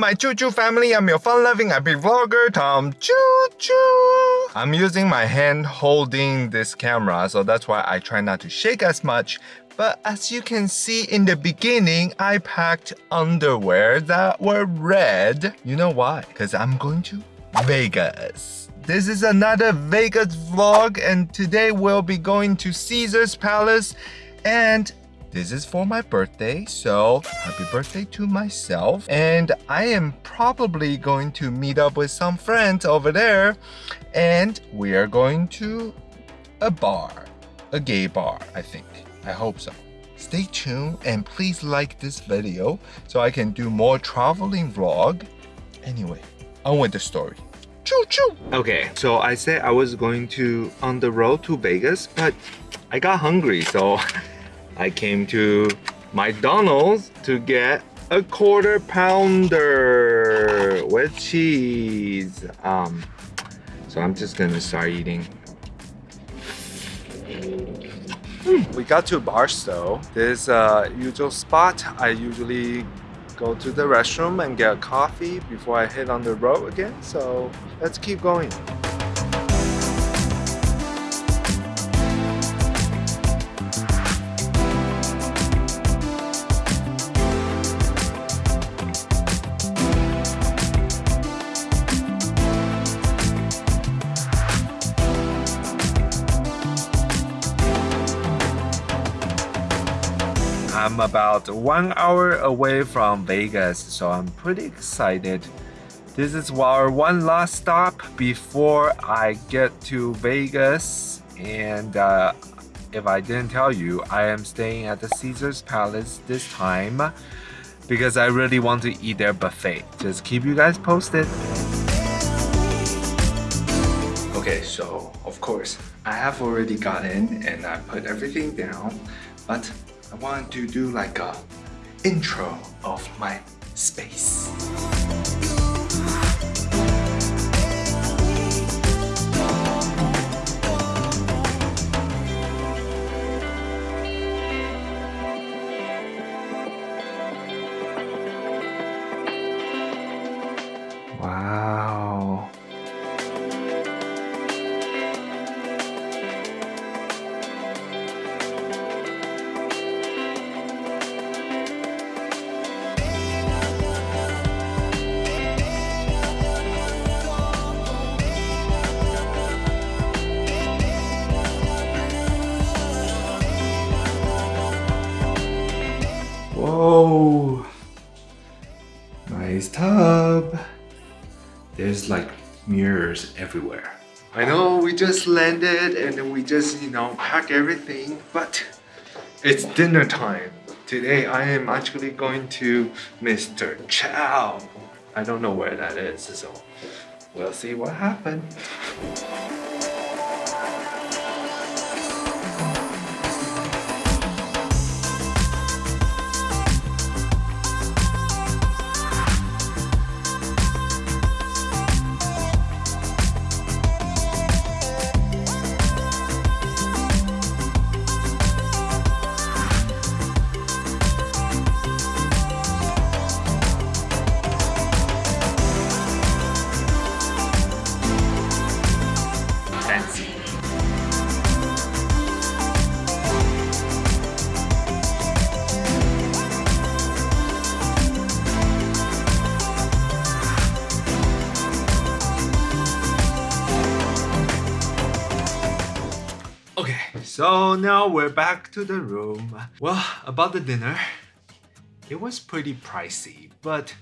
my Choo Choo family. I'm your fun-loving happy vlogger, Tom Choo Choo. I'm using my hand holding this camera, so that's why I try not to shake as much. But as you can see in the beginning, I packed underwear that were red. You know why? Because I'm going to Vegas. This is another Vegas vlog and today we'll be going to Caesar's Palace and this is for my birthday, so happy birthday to myself. And I am probably going to meet up with some friends over there and we are going to a bar, a gay bar, I think. I hope so. Stay tuned and please like this video so I can do more traveling vlog. Anyway, on with the story. Choo choo! Okay, so I said I was going to on the road to Vegas, but I got hungry, so I came to McDonald's to get a quarter pounder with cheese. Um, so I'm just gonna start eating. Hmm, we got to Barstow. This uh, usual spot. I usually go to the restroom and get coffee before I hit on the road again. So let's keep going. I'm about one hour away from Vegas, so I'm pretty excited. This is our one last stop before I get to Vegas. And uh, if I didn't tell you, I am staying at the Caesars Palace this time because I really want to eat their buffet. Just keep you guys posted. Okay, so of course, I have already got in and I put everything down, but I want to do like a intro of my space. Tub. There's like mirrors everywhere. I know we just landed and we just, you know, pack everything, but it's dinner time. Today I am actually going to Mr. Chow. I don't know where that is, so we'll see what happens. So now we're back to the room. Well, about the dinner, it was pretty pricey, but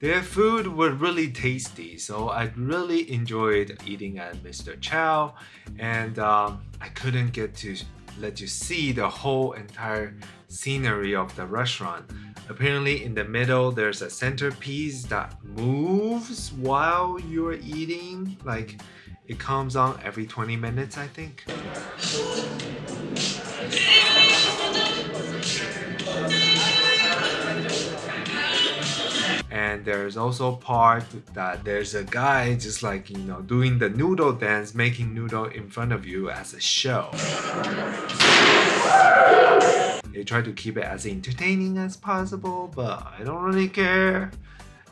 their food was really tasty, so I really enjoyed eating at Mr. Chow, and um, I couldn't get to let you see the whole entire scenery of the restaurant. Apparently in the middle there's a centerpiece that moves while you're eating, like it comes on every 20 minutes I think. and there's also part that there's a guy just like you know doing the noodle dance making noodle in front of you as a show. They try to keep it as entertaining as possible but i don't really care.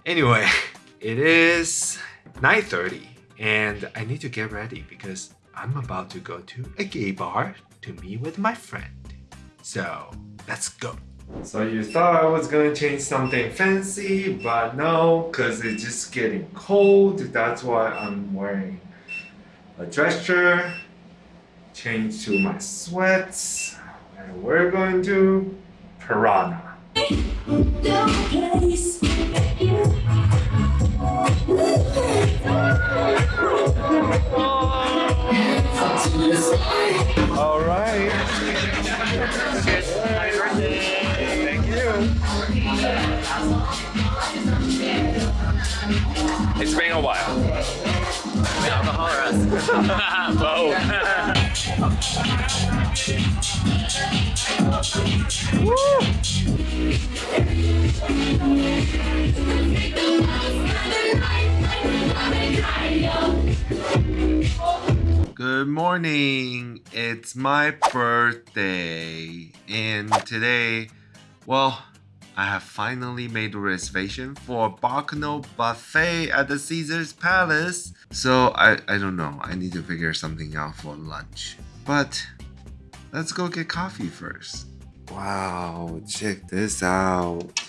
Anyway, it is 9.30 and I need to get ready because I'm about to go to a gay bar to meet with my friend. So, let's go. So you thought I was gonna change something fancy, but no, cause it's just getting cold. That's why I'm wearing a dress shirt, change to my sweats, and we're going to Piranha. All right. Thank you. It's been a while. Alcohol or us? Good morning. It's my birthday. And today, well, I have finally made a reservation for Bacchanal Buffet at the Caesars Palace. So I, I don't know. I need to figure something out for lunch. But let's go get coffee first. Wow, check this out.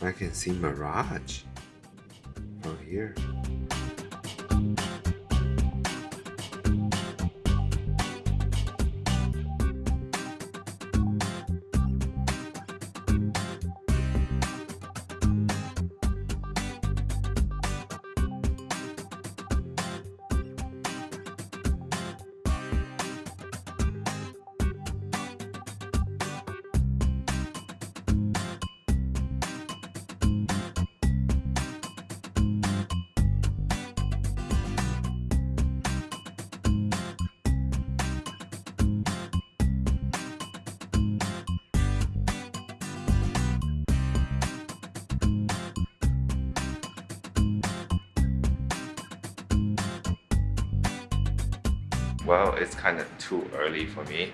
I can see Mirage from here. Well, it's kind of too early for me.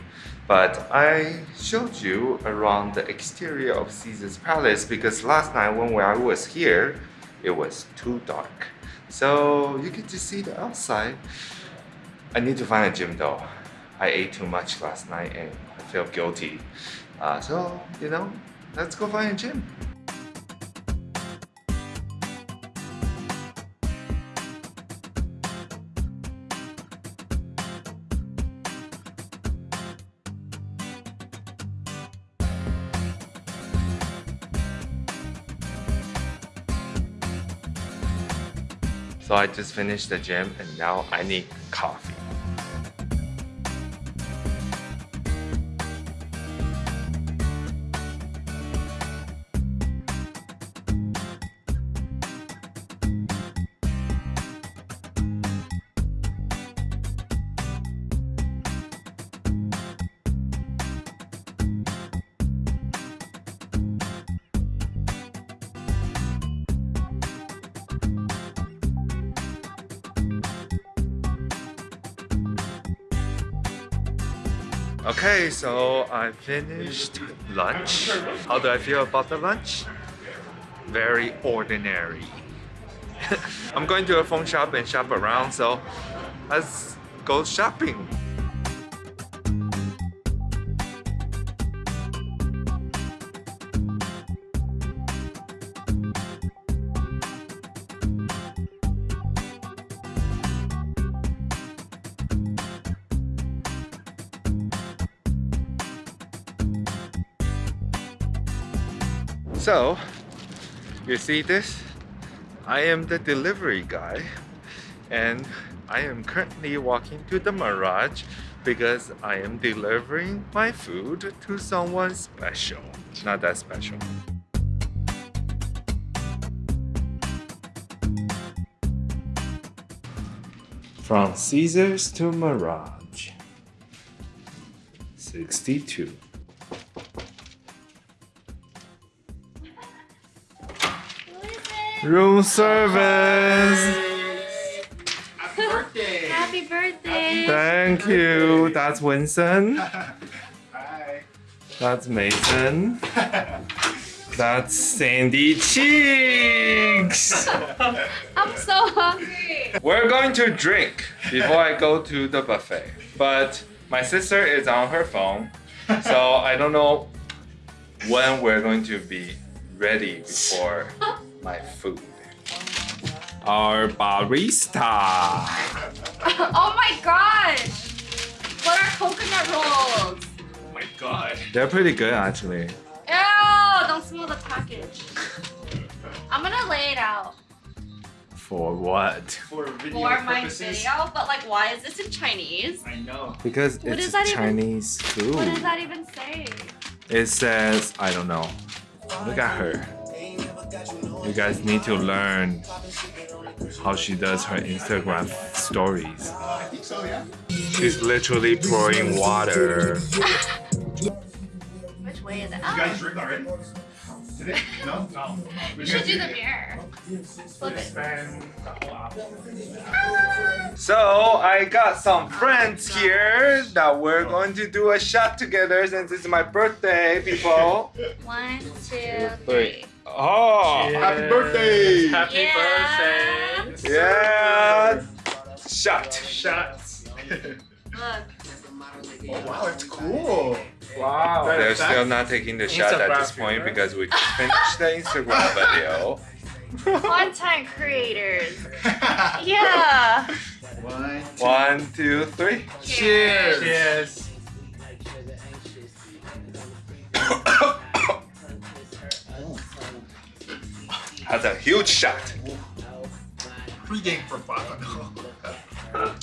But I showed you around the exterior of Caesar's Palace because last night when I was here, it was too dark. So you get to see the outside. I need to find a gym though. I ate too much last night and I feel guilty. Uh, so, you know, let's go find a gym. So I just finished the gym and now I need coffee. Okay, so I finished lunch. How do I feel about the lunch? Very ordinary. I'm going to a phone shop and shop around, so let's go shopping. So, you see this? I am the delivery guy and I am currently walking to the Mirage because I am delivering my food to someone special. Not that special. From Caesars to Mirage 62 Room service. Happy birthday. Happy birthday. Thank you. That's Winston. Hi. That's Mason. That's Sandy Cheeks. I'm so hungry. We're going to drink before I go to the buffet. But my sister is on her phone, so I don't know when we're going to be ready before my food. Our barista. oh my gosh. What are coconut rolls? Oh my god. They're pretty good actually. Ew, don't smell the package. I'm gonna lay it out For what? For video for my purposes. video, but like why is this in Chinese? I know. Because What it's does that even- Chinese food. What does that even say? It says, I don't know. Look at her. You guys need to learn how she does her Instagram stories. I think so, yeah. She's literally pouring water. Which way is it? You guys drink already? Did? No? No. you should do the mirror. Flip it. So I got some friends here that we're going to do a shot together since it's my birthday, people. One, two, three. Oh, Happy birthday! Happy Yeah. birthday! yeah. Shot. Shots. Oh wow, it's cool. Wow. They're still not taking the shot at this point filter. because we just finished the Instagram video. Content creators. Yeah. One, two. One, two, three. Cheers. Cheers. That's a huge shot. Pre-game for fun.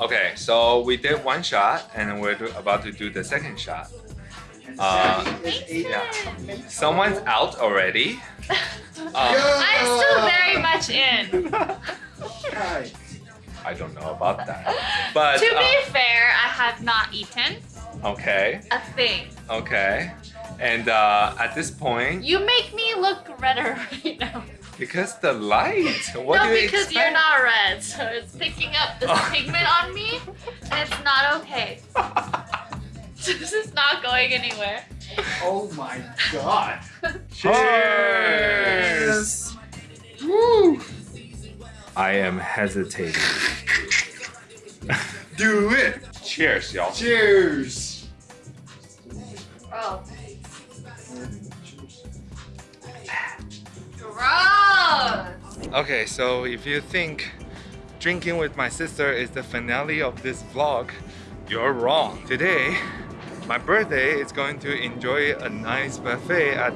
Okay, so we did one shot and we're about to do the second shot. Uh, yeah. Someone's out already. Um, I'm still very much in. I don't know about that. But to be uh, fair, I have not eaten okay, a thing. okay. And uh, at this point, You make me look redder right now. because the light, what no, do you because expect? you're not red, so it's picking up this Oh. pigment on me, and it's not okay. this is not going anywhere. Oh my god. Cheers! Woo! I am hesitating. Do it. Cheers, y'all. Cheers. Okay, so if you think drinking with my sister is the finale of this vlog, you're wrong. Today, my birthday is going to enjoy a nice buffet at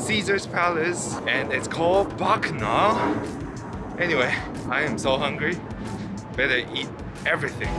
Caesar's Palace and it's called Bacchanal. Anyway, I am so hungry. Better eat everything.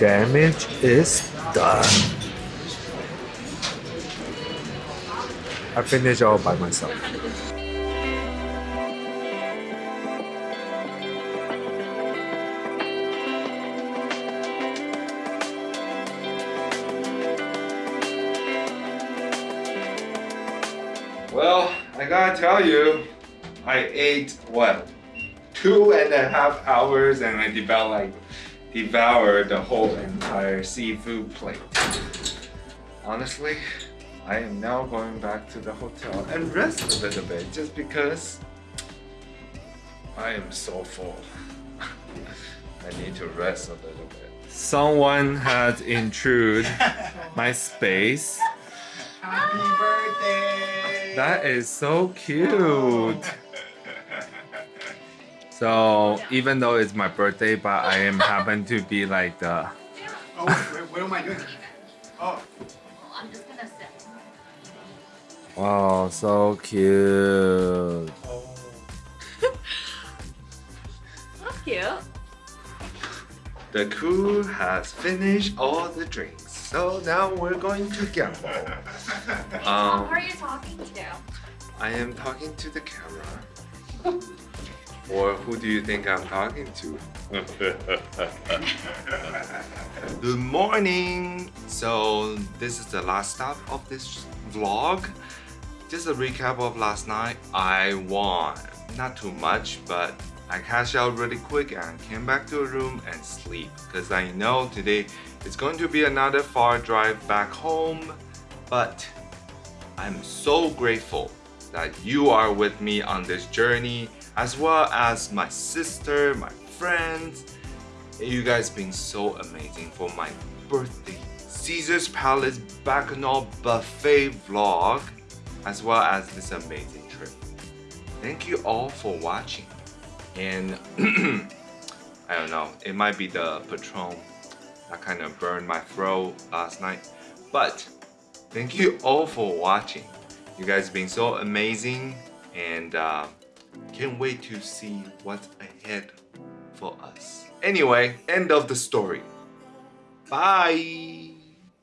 Damage is done. I finished all by myself. Well, I gotta tell you, I ate what? Two and a half hours and I developed like devoured the whole entire seafood plate. Honestly, I am now going back to the hotel and rest a little bit just because I am so full. I need to rest a little bit. Someone has intruded my space. Happy birthday! That is so cute. So even though it's my birthday, but I am happen to be like the Oh, wait, what am I doing? Oh, I'm just gonna sit. wow, so cute. That's cute. The crew has finished all the drinks, so now we're going to gamble. um, Who are you talking to? I am talking to the camera. Or who do you think I'm talking to? Good morning! So, this is the last stop of this vlog. Just a recap of last night. I won. Not too much, but I cashed out really quick and came back to a room and sleep. Because I know today it's going to be another far drive back home. But I'm so grateful that you are with me on this journey, as well as my sister, my friends. You guys been so amazing for my birthday Caesar's Palace Bacchanal Buffet vlog, as well as this amazing trip. Thank you all for watching. And I don't know, it might be the Patron that kind of burned my throat last night, but thank you all for watching. You guys been so amazing and uh, can't wait to see what's ahead for us. Anyway, end of the story. Bye.